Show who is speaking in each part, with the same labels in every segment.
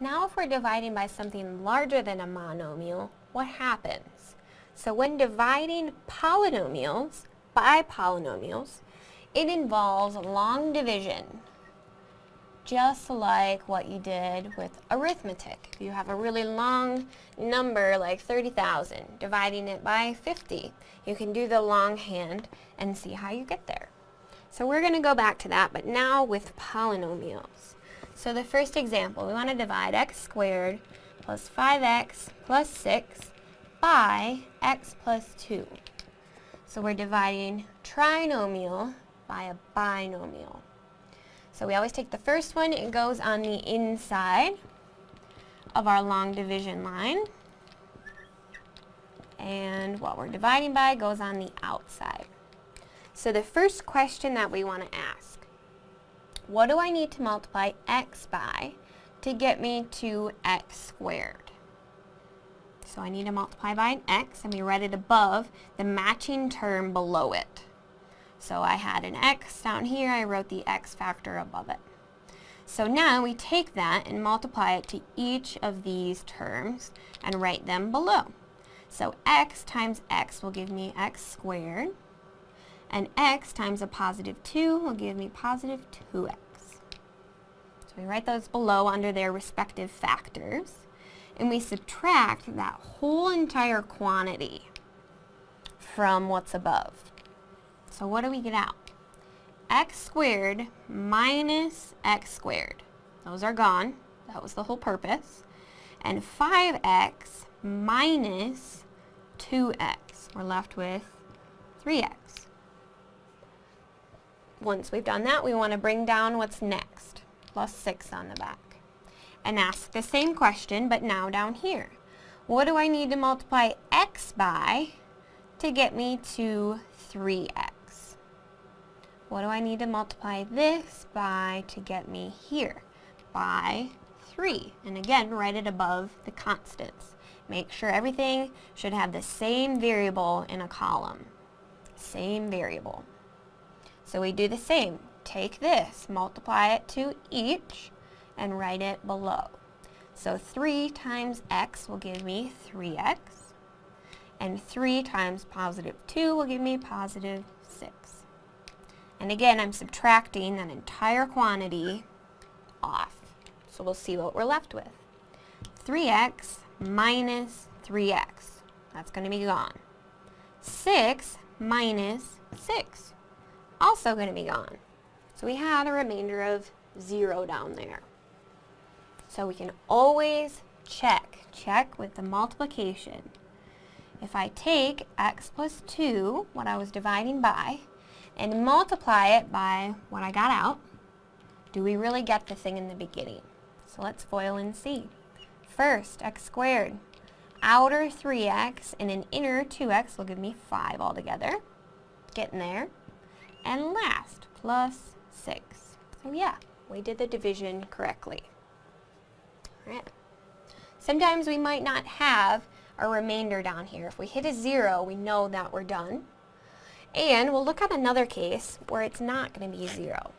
Speaker 1: Now if we're dividing by something larger than a monomial, what happens? So when dividing polynomials by polynomials, it involves long division, just like what you did with arithmetic. If you have a really long number like 30,000, dividing it by 50, you can do the long hand and see how you get there. So we're going to go back to that, but now with polynomials. So the first example, we want to divide x squared plus 5x plus 6 by x plus 2. So we're dividing trinomial by a binomial. So we always take the first one, it goes on the inside of our long division line. And what we're dividing by goes on the outside. So the first question that we want to ask, what do I need to multiply x by to get me to x squared? So I need to multiply by an x, and we read it above the matching term below it. So I had an x down here, I wrote the x factor above it. So now we take that and multiply it to each of these terms and write them below. So x times x will give me x squared, and x times a positive 2 will give me positive 2x. So we write those below under their respective factors, and we subtract that whole entire quantity from what's above. So what do we get out? x squared minus x squared. Those are gone. That was the whole purpose. And 5x minus 2x. We're left with 3x. Once we've done that, we want to bring down what's next, plus 6 on the back. And ask the same question, but now down here. What do I need to multiply x by to get me to 3x? What do I need to multiply this by to get me here? By 3. And again, write it above the constants. Make sure everything should have the same variable in a column. Same variable. So we do the same. Take this, multiply it to each, and write it below. So 3 times x will give me 3x, and 3 times positive 2 will give me positive 6. And again, I'm subtracting that entire quantity off. So we'll see what we're left with. 3x minus 3x. That's going to be gone. 6 minus 6 also going to be gone. So we had a remainder of 0 down there. So we can always check, check with the multiplication. If I take x plus 2, what I was dividing by, and multiply it by what I got out, do we really get the thing in the beginning? So let's FOIL and see. First, x squared. Outer 3x and an inner 2x will give me 5 altogether. Getting there and last, plus 6. So yeah, we did the division correctly. Alright. Sometimes we might not have a remainder down here. If we hit a 0, we know that we're done. And we'll look at another case where it's not going to be 0.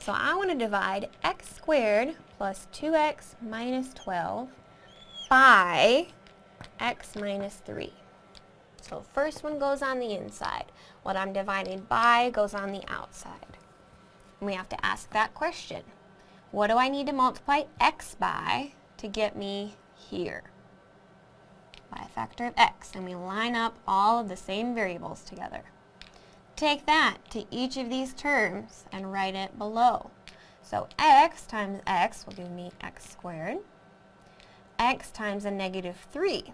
Speaker 1: So I want to divide x squared plus 2x minus 12 by x minus 3. So first one goes on the inside. What I'm dividing by goes on the outside. And we have to ask that question. What do I need to multiply x by to get me here? By a factor of x. And we line up all of the same variables together. Take that to each of these terms and write it below. So x times x will give me x squared. x times a negative 3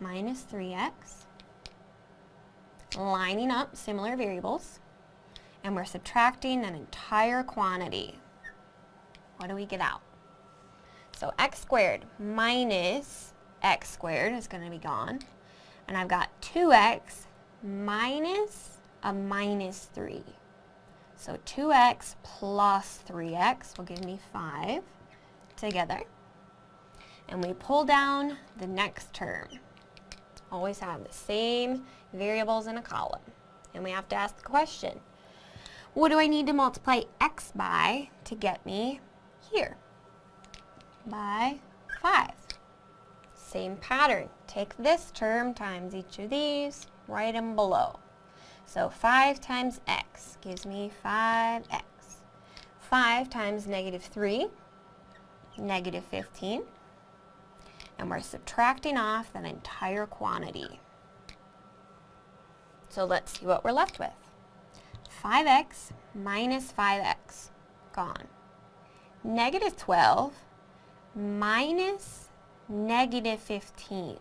Speaker 1: minus 3x, lining up similar variables, and we're subtracting an entire quantity. What do we get out? So x squared minus x squared is going to be gone. And I've got 2x minus a minus 3. So 2x plus 3x will give me 5 together. And we pull down the next term always have the same variables in a column. And we have to ask the question, what do I need to multiply x by to get me here? by 5. Same pattern. Take this term times each of these, write them below. So 5 times x gives me 5x. 5 times negative 3, negative 15. And we're subtracting off that entire quantity. So let's see what we're left with. 5x minus 5x, gone. Negative 12 minus negative 15.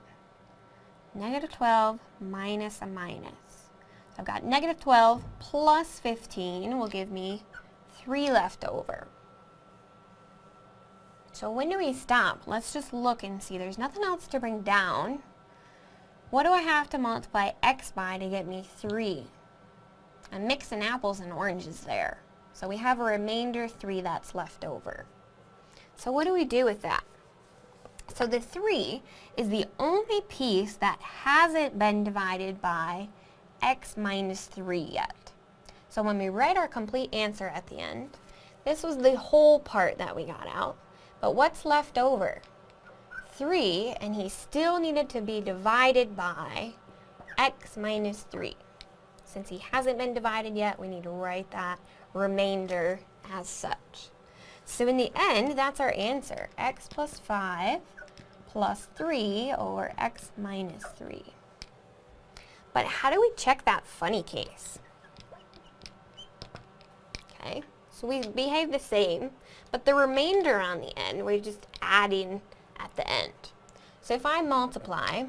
Speaker 1: Negative 12 minus a minus. So I've got negative 12 plus 15 will give me 3 left over. So when do we stop? Let's just look and see. There's nothing else to bring down. What do I have to multiply x by to get me 3? I'm mixing apples and oranges there. So we have a remainder 3 that's left over. So what do we do with that? So the 3 is the only piece that hasn't been divided by x minus 3 yet. So when we write our complete answer at the end, this was the whole part that we got out. But what's left over? 3, and he still needed to be divided by x minus 3. Since he hasn't been divided yet, we need to write that remainder as such. So in the end, that's our answer. x plus 5 plus 3 over x minus 3. But how do we check that funny case? Okay, so we behave the same, but the remainder on the end, we're just adding at the end. So if I multiply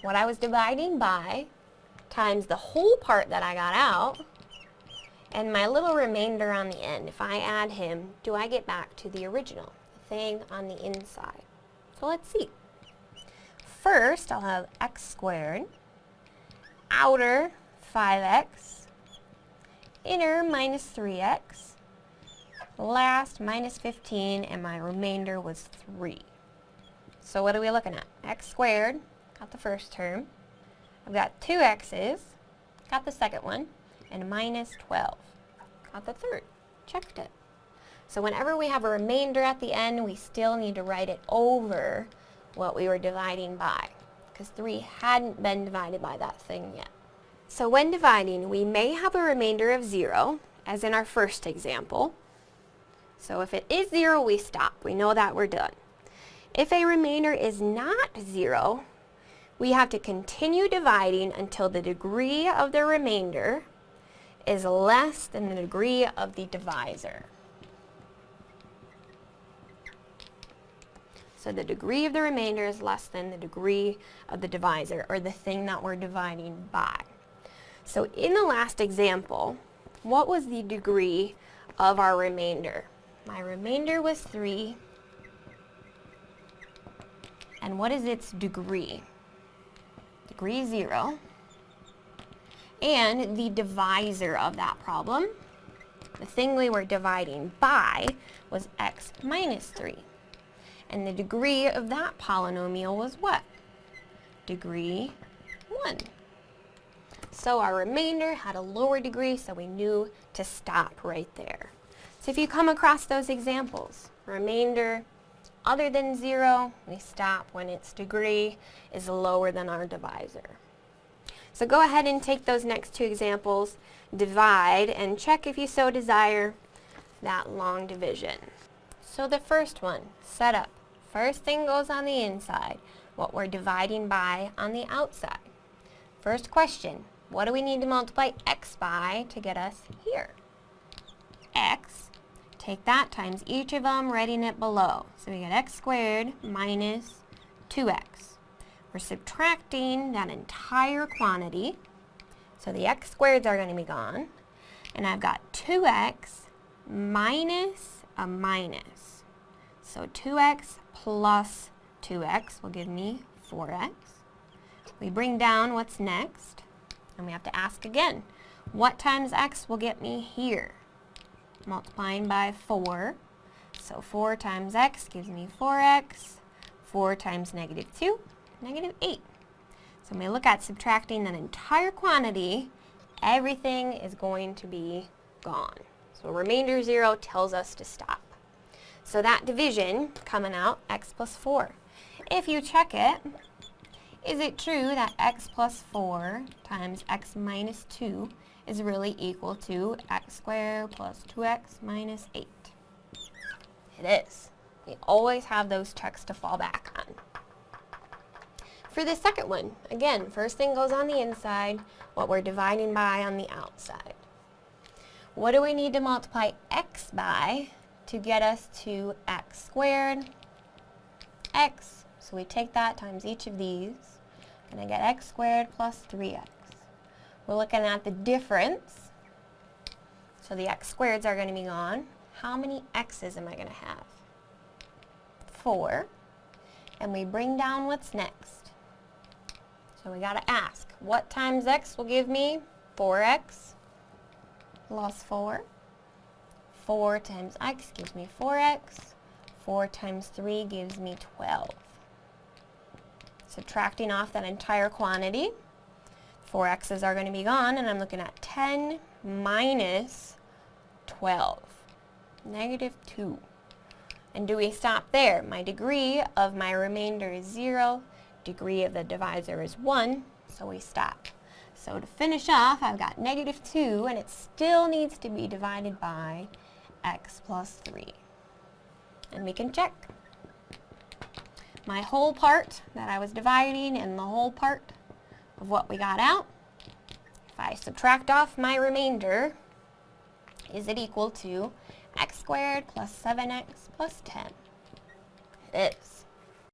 Speaker 1: what I was dividing by times the whole part that I got out, and my little remainder on the end, if I add him, do I get back to the original, thing on the inside? So let's see. First, I'll have x squared, outer 5x, inner minus 3x, last minus 15, and my remainder was 3. So what are we looking at? x squared, got the first term. I've got two x's, got the second one, and minus 12. Got the third, checked it. So whenever we have a remainder at the end, we still need to write it over what we were dividing by, because 3 hadn't been divided by that thing yet. So when dividing, we may have a remainder of 0, as in our first example. So if it is 0, we stop. We know that we're done. If a remainder is not 0, we have to continue dividing until the degree of the remainder is less than the degree of the divisor. So the degree of the remainder is less than the degree of the divisor, or the thing that we're dividing by. So in the last example, what was the degree of our remainder? My remainder was 3. And what is its degree? Degree 0. And the divisor of that problem, the thing we were dividing by, was x minus 3. And the degree of that polynomial was what? Degree 1. So our remainder had a lower degree, so we knew to stop right there. So if you come across those examples, remainder other than 0, we stop when its degree is lower than our divisor. So go ahead and take those next two examples, divide, and check if you so desire that long division. So the first one, set up. First thing goes on the inside, what we're dividing by on the outside. First question, what do we need to multiply x by to get us here? x, take that times each of them, writing it below. So we get x squared minus 2x. We're subtracting that entire quantity, so the x squareds are going to be gone. And I've got 2x minus a minus. So 2x plus 2x will give me 4x. We bring down what's next, and we have to ask again, what times x will get me here? Multiplying by 4. So 4 times x gives me 4x. 4 times negative 2, negative 8. So when we look at subtracting that entire quantity, everything is going to be gone. So remainder 0 tells us to stop. So that division coming out, x plus 4. If you check it, is it true that x plus 4 times x minus 2 is really equal to x squared plus 2x minus 8? It is. We always have those checks to fall back on. For the second one, again, first thing goes on the inside, what we're dividing by on the outside. What do we need to multiply x by to get us to x squared, x, so we take that times each of these, and I get x squared plus 3x. We're looking at the difference, so the x squareds are going to be gone. How many x's am I going to have? 4. And we bring down what's next. So we got to ask, what times x will give me 4x plus 4? 4 times x gives me 4x. 4 times 3 gives me 12. Subtracting off that entire quantity, 4x's are going to be gone, and I'm looking at 10 minus 12, negative 2. And do we stop there? My degree of my remainder is 0, degree of the divisor is 1, so we stop. So to finish off, I've got negative 2, and it still needs to be divided by x plus 3. And we can check. My whole part that I was dividing and the whole part of what we got out, if I subtract off my remainder, is it equal to x squared plus 7x plus 10? It is.